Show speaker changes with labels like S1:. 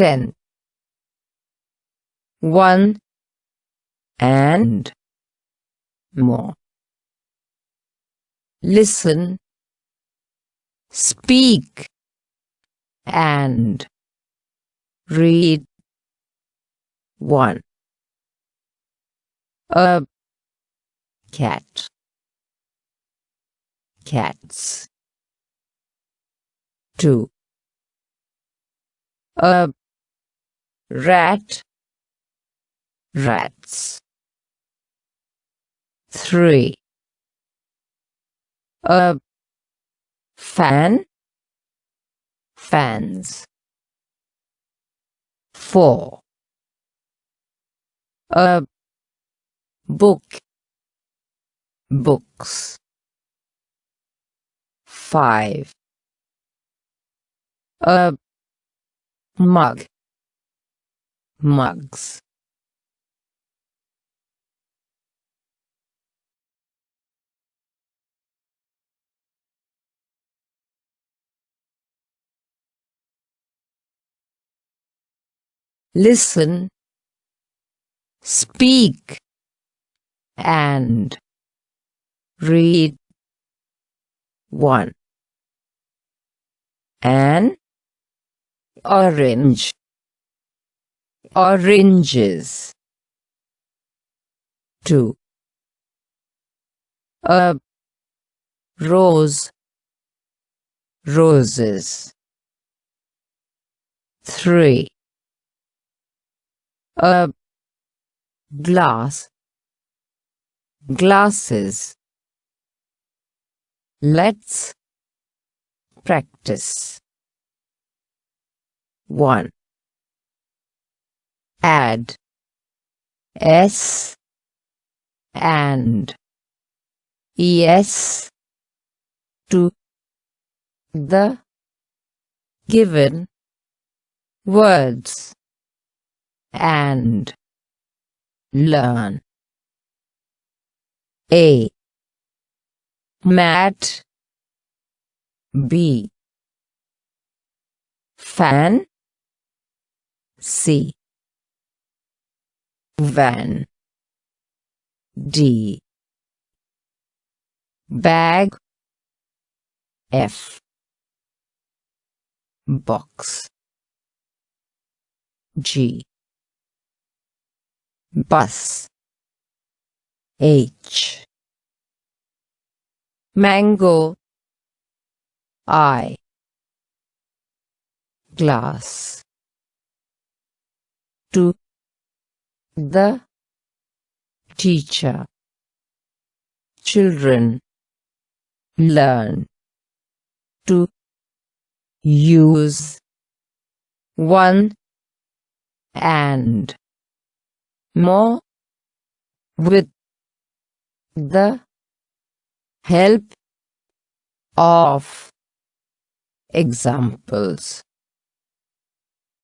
S1: ten, one, and more. Listen, speak, and read. One. A cat cats 2 a rat. Rats. 3 a fan. Fans. 4 a book. Books. Five. A mug mugs. Listen speak and read. One. An orange oranges. Two. A. Rose. Roses. Three. A. Glass. Glasses. Let's practice. 1. Add S and ES to the given words and learn. A mat B fan C van. D. Bag. F. Box. G. Bus. H. Mango. I. Glass. To the teacher. Children learn to use one and more with the help of examples